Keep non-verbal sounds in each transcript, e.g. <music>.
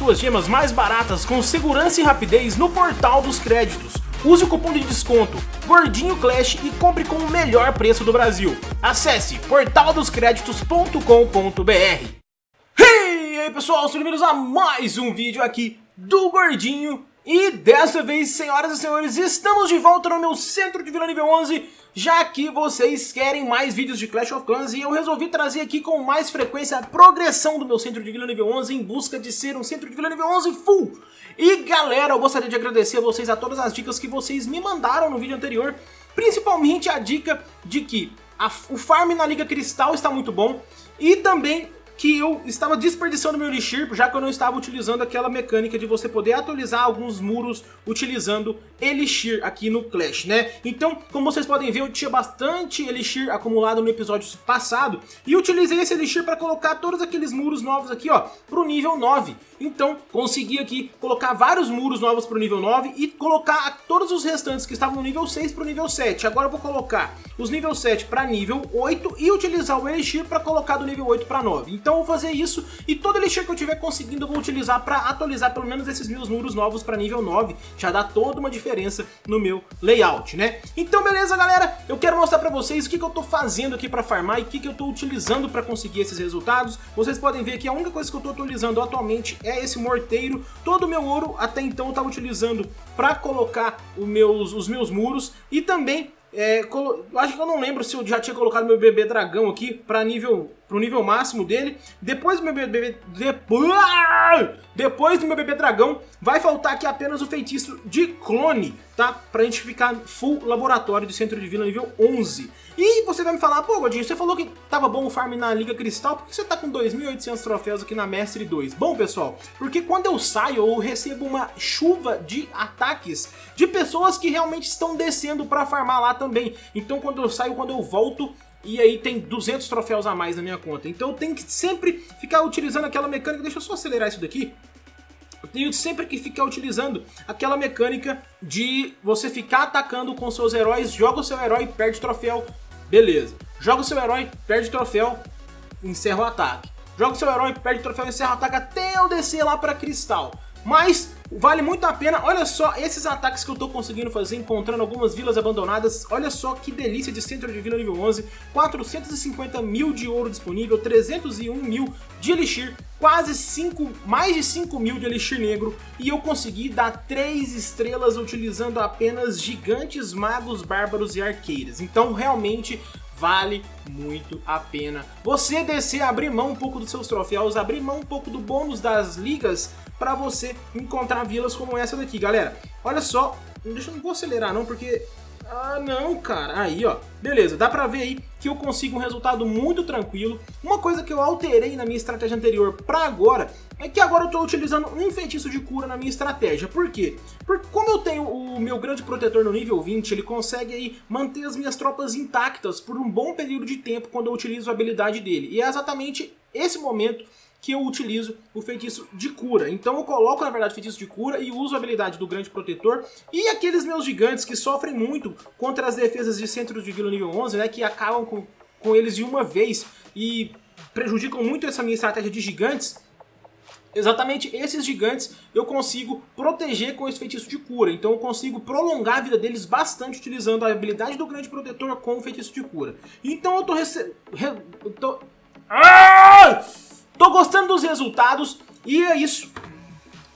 suas gemas mais baratas com segurança e rapidez no portal dos créditos. Use o cupom de desconto Gordinho Clash e compre com o melhor preço do Brasil. Acesse portaldoscreditos.com.br Hey, e aí pessoal, sejam bem-vindos a mais um vídeo aqui do Gordinho e dessa vez, senhoras e senhores, estamos de volta no meu centro de vila nível 11 já que vocês querem mais vídeos de Clash of Clans e eu resolvi trazer aqui com mais frequência a progressão do meu centro de vila nível 11 em busca de ser um centro de vila nível 11 full. E galera, eu gostaria de agradecer a vocês a todas as dicas que vocês me mandaram no vídeo anterior, principalmente a dica de que a, o farm na Liga Cristal está muito bom e também que eu estava desperdiçando meu Elixir, já que eu não estava utilizando aquela mecânica de você poder atualizar alguns muros utilizando Elixir aqui no Clash, né? Então, como vocês podem ver, eu tinha bastante Elixir acumulado no episódio passado e utilizei esse Elixir para colocar todos aqueles muros novos aqui, ó, pro nível 9. Então, consegui aqui colocar vários muros novos pro nível 9 e colocar todos os restantes que estavam no nível 6 pro nível 7. Agora eu vou colocar os nível 7 para nível 8 e utilizar o Elixir para colocar do nível 8 para 9. Então, então eu vou fazer isso e todo elixir que eu tiver conseguindo eu vou utilizar para atualizar pelo menos esses meus muros novos para nível 9, já dá toda uma diferença no meu layout, né? Então beleza galera, eu quero mostrar para vocês o que, que eu tô fazendo aqui para farmar e o que, que eu tô utilizando para conseguir esses resultados. Vocês podem ver que a única coisa que eu tô utilizando atualmente é esse morteiro, todo o meu ouro até então eu tava utilizando para colocar meus, os meus muros e também é, acho que eu não lembro se eu já tinha colocado meu bebê dragão aqui para nível pro nível máximo dele. Depois do meu bebê depois, depois do meu bebê dragão vai faltar aqui apenas o feitiço de clone, tá? Pra gente ficar full laboratório de centro de vila nível 11. E você vai me falar, pô Godinho, você falou que tava bom o farm na Liga Cristal, por que você tá com 2.800 troféus aqui na Mestre 2? Bom, pessoal, porque quando eu saio eu recebo uma chuva de ataques de pessoas que realmente estão descendo pra farmar lá também. Então quando eu saio, quando eu volto, e aí tem 200 troféus a mais na minha conta. Então eu tenho que sempre ficar utilizando aquela mecânica, deixa eu só acelerar isso daqui. Eu tenho sempre que ficar utilizando aquela mecânica de você ficar atacando com seus heróis, joga o seu herói, perde troféu, Beleza. Joga o seu herói, perde troféu, encerra o ataque. Joga o seu herói, perde troféu, encerra o ataque até eu descer lá para Cristal. Mas vale muito a pena, olha só esses ataques que eu tô conseguindo fazer encontrando algumas vilas abandonadas, olha só que delícia de centro de vila nível 11, 450 mil de ouro disponível, 301 mil de elixir, quase 5, mais de 5 mil de elixir negro. E eu consegui dar 3 estrelas utilizando apenas gigantes, magos, bárbaros e arqueiras, então realmente vale muito a pena você descer, abrir mão um pouco dos seus troféus, abrir mão um pouco do bônus das ligas para você encontrar vilas como essa daqui, galera. Olha só, deixa eu não vou acelerar não, porque... Ah, não, cara. Aí, ó. Beleza, dá pra ver aí que eu consigo um resultado muito tranquilo. Uma coisa que eu alterei na minha estratégia anterior pra agora é que agora eu tô utilizando um feitiço de cura na minha estratégia. Por quê? Porque como eu tenho o meu grande protetor no nível 20, ele consegue aí manter as minhas tropas intactas por um bom período de tempo quando eu utilizo a habilidade dele. E é exatamente esse momento que eu utilizo o feitiço de cura. Então eu coloco, na verdade, o feitiço de cura e uso a habilidade do Grande Protetor. E aqueles meus gigantes que sofrem muito contra as defesas de centros de vila nível 11, né, que acabam com, com eles de uma vez e prejudicam muito essa minha estratégia de gigantes, Exatamente esses gigantes eu consigo proteger com esse feitiço de cura. Então eu consigo prolongar a vida deles bastante utilizando a habilidade do Grande Protetor com o feitiço de cura. Então eu tô... Rece... Re... Eu tô... Ah! Tô gostando dos resultados e é isso.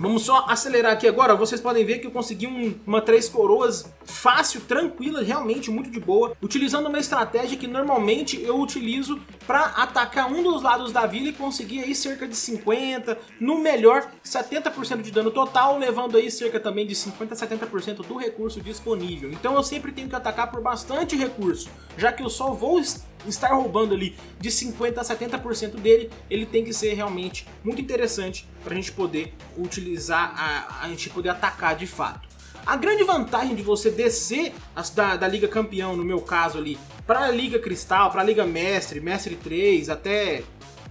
Vamos só acelerar aqui agora, vocês podem ver que eu consegui um, uma três coroas fácil, tranquila, realmente muito de boa, utilizando uma estratégia que normalmente eu utilizo para atacar um dos lados da vila e conseguir aí cerca de 50, no melhor 70% de dano total, levando aí cerca também de 50 a 70% do recurso disponível. Então eu sempre tenho que atacar por bastante recurso, já que eu só vou estar roubando ali de 50 a 70% dele, ele tem que ser realmente muito interessante para a gente poder utilizar, a, a gente poder atacar de fato. A grande vantagem de você descer da, da Liga Campeão, no meu caso ali, para a Liga Cristal, para a Liga Mestre, Mestre 3, até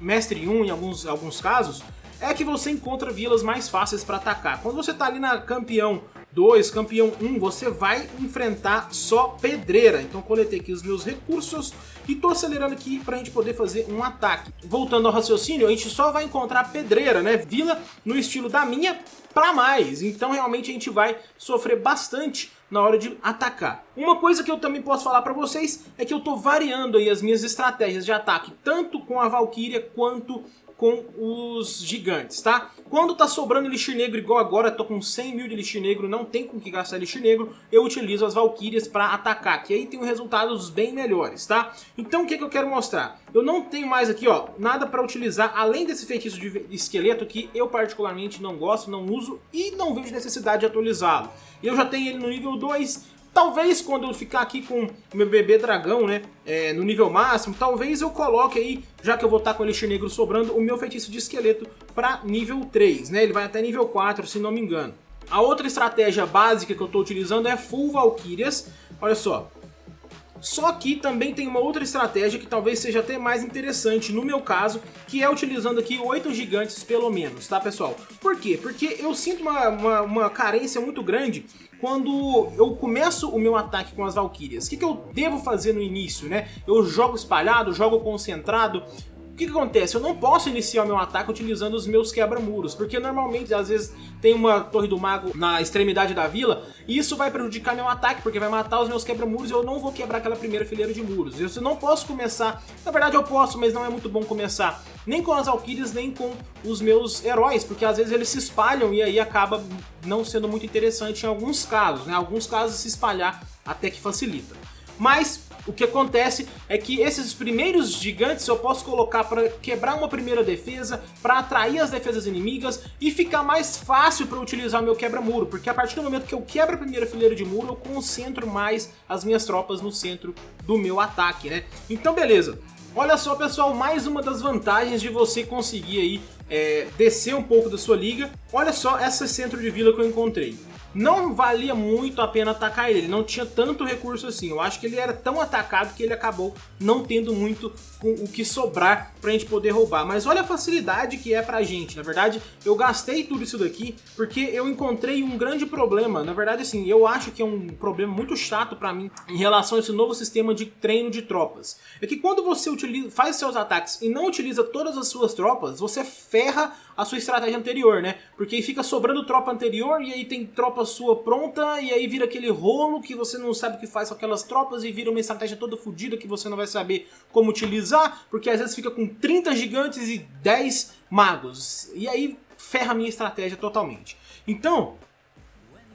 Mestre 1 em alguns, alguns casos, é que você encontra vilas mais fáceis para atacar. Quando você tá ali na campeão 2, campeão 1, você vai enfrentar só pedreira. Então coletei aqui os meus recursos e tô acelerando aqui pra gente poder fazer um ataque. Voltando ao raciocínio, a gente só vai encontrar pedreira, né? Vila no estilo da minha pra mais. Então realmente a gente vai sofrer bastante na hora de atacar. Uma coisa que eu também posso falar pra vocês é que eu tô variando aí as minhas estratégias de ataque, tanto com a Valkyria quanto com os gigantes, tá? Quando tá sobrando Elixir Negro, igual agora, tô com 100 mil de Elixir Negro, não tem com que gastar Elixir Negro, eu utilizo as Valkyrias para atacar, que aí tem resultados bem melhores, tá? Então o que, que eu quero mostrar? Eu não tenho mais aqui, ó, nada para utilizar, além desse feitiço de esqueleto que eu particularmente não gosto, não uso e não vejo necessidade de atualizá-lo. Eu já tenho ele no nível 2, Talvez quando eu ficar aqui com meu bebê dragão, né, é, no nível máximo, talvez eu coloque aí, já que eu vou estar com o Elixir Negro sobrando, o meu feitiço de esqueleto para nível 3, né, ele vai até nível 4, se não me engano. A outra estratégia básica que eu estou utilizando é Full Valkyrias, olha só. Só que também tem uma outra estratégia que talvez seja até mais interessante no meu caso, que é utilizando aqui oito gigantes pelo menos, tá pessoal? Por quê? Porque eu sinto uma, uma, uma carência muito grande quando eu começo o meu ataque com as Valkyrias. O que, que eu devo fazer no início, né? Eu jogo espalhado, jogo concentrado, que, que acontece? Eu não posso iniciar o meu ataque utilizando os meus quebra-muros, porque normalmente, às vezes, tem uma Torre do Mago na extremidade da vila, e isso vai prejudicar meu ataque, porque vai matar os meus quebra-muros e eu não vou quebrar aquela primeira fileira de muros. Eu não posso começar, na verdade eu posso, mas não é muito bom começar nem com as Valkyrias, nem com os meus heróis, porque às vezes eles se espalham e aí acaba não sendo muito interessante em alguns casos, né? Alguns casos se espalhar até que facilita. Mas o que acontece é que esses primeiros gigantes eu posso colocar para quebrar uma primeira defesa, para atrair as defesas inimigas e ficar mais fácil para utilizar o meu quebra-muro, porque a partir do momento que eu quebro a primeira fileira de muro, eu concentro mais as minhas tropas no centro do meu ataque, né? Então beleza, Olha só pessoal, mais uma das vantagens de você conseguir aí é, descer um pouco da sua liga. Olha só essa centro de vila que eu encontrei não valia muito a pena atacar ele, não tinha tanto recurso assim. Eu acho que ele era tão atacado que ele acabou não tendo muito o que sobrar pra gente poder roubar. Mas olha a facilidade que é pra gente. Na verdade, eu gastei tudo isso daqui porque eu encontrei um grande problema. Na verdade, assim, eu acho que é um problema muito chato pra mim em relação a esse novo sistema de treino de tropas. É que quando você utiliza, faz seus ataques e não utiliza todas as suas tropas, você ferra a sua estratégia anterior, né? Porque aí fica sobrando tropa anterior e aí tem tropa sua pronta e aí vira aquele rolo que você não sabe o que faz com aquelas tropas e vira uma estratégia toda fodida que você não vai saber como utilizar, porque às vezes fica com 30 gigantes e 10 magos. E aí ferra a minha estratégia totalmente. Então,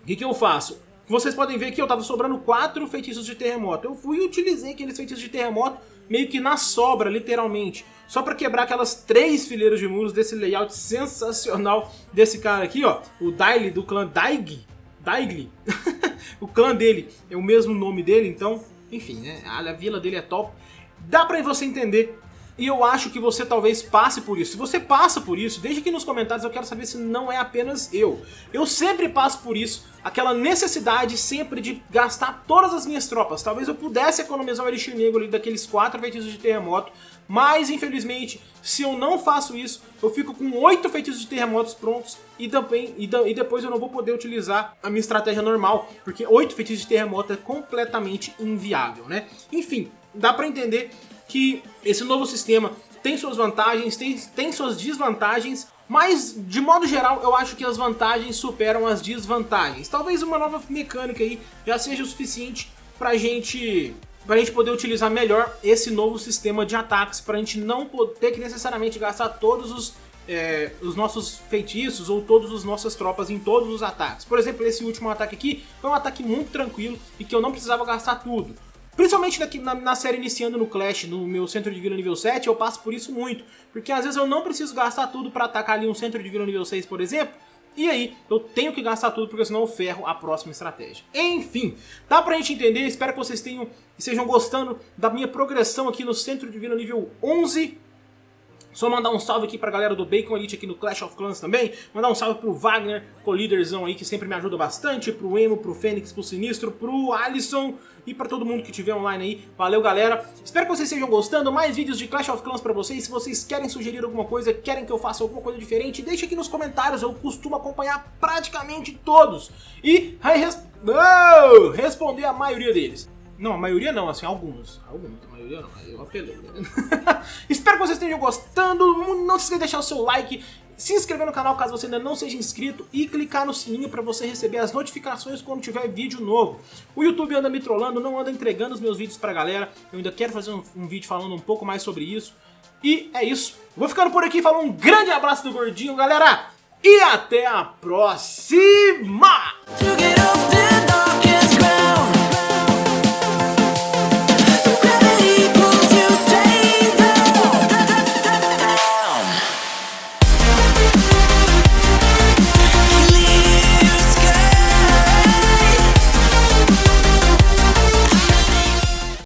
o que, que eu faço? Vocês podem ver que eu tava sobrando 4 feitiços de terremoto. Eu fui e utilizei aqueles feitiços de terremoto meio que na sobra, literalmente. Só para quebrar aquelas três fileiras de muros desse layout sensacional desse cara aqui, ó. O Daily do clã Daig. Daigli. <laughs> o clã dele é o mesmo nome dele, então, enfim, né? A vila dele é top. Dá pra você entender e eu acho que você talvez passe por isso. Se você passa por isso, deixe aqui nos comentários, eu quero saber se não é apenas eu. Eu sempre passo por isso, aquela necessidade sempre de gastar todas as minhas tropas. Talvez eu pudesse economizar o Elixir Negro ali daqueles quatro feitiços de terremoto, mas infelizmente, se eu não faço isso, eu fico com oito feitiços de terremotos prontos e, também, e, e depois eu não vou poder utilizar a minha estratégia normal, porque oito feitiços de terremoto é completamente inviável, né? Enfim, dá pra entender que esse novo sistema tem suas vantagens, tem, tem suas desvantagens, mas de modo geral eu acho que as vantagens superam as desvantagens. Talvez uma nova mecânica aí já seja o suficiente pra gente para a gente poder utilizar melhor esse novo sistema de ataques, para a gente não ter que necessariamente gastar todos os, é, os nossos feitiços ou todas as nossas tropas em todos os ataques. Por exemplo, esse último ataque aqui foi um ataque muito tranquilo e que eu não precisava gastar tudo. Principalmente daqui na, na, série iniciando no Clash, no meu centro de vila nível 7, eu passo por isso muito. Porque às vezes eu não preciso gastar tudo para atacar ali um centro de vila nível 6, por exemplo. E aí, eu tenho que gastar tudo porque senão eu ferro a próxima estratégia. Enfim, dá pra gente entender, espero que vocês tenham estejam gostando da minha progressão aqui no centro de vila nível 11 Só mandar um salve aqui pra galera do Bacon Elite aqui no Clash of Clans também. Mandar um salve pro Wagner, co-líderzão aí, que sempre me ajuda bastante. Pro Emo, pro Fênix, pro Sinistro, pro Alisson e pra todo mundo que estiver online aí. Valeu, galera. Espero que vocês estejam gostando. Mais vídeos de Clash of Clans pra vocês. Se vocês querem sugerir alguma coisa, querem que eu faça alguma coisa diferente, deixe aqui nos comentários. Eu costumo acompanhar praticamente todos. E oh, responder a maioria deles. Não, a maioria não, assim, alguns. Alguns, a maioria não, eu apelei. <laughs> Espero que vocês estejam gostando. Não se esqueça de deixar o seu like, se inscrever no canal caso você ainda não seja inscrito e clicar no sininho para você receber as notificações quando tiver vídeo novo. O YouTube anda me trollando, não anda entregando os meus vídeos pra galera. Eu ainda quero fazer um, um vídeo falando um pouco mais sobre isso. E é isso. Vou ficando por aqui, falando um grande abraço do Gordinho, galera. E até a próxima!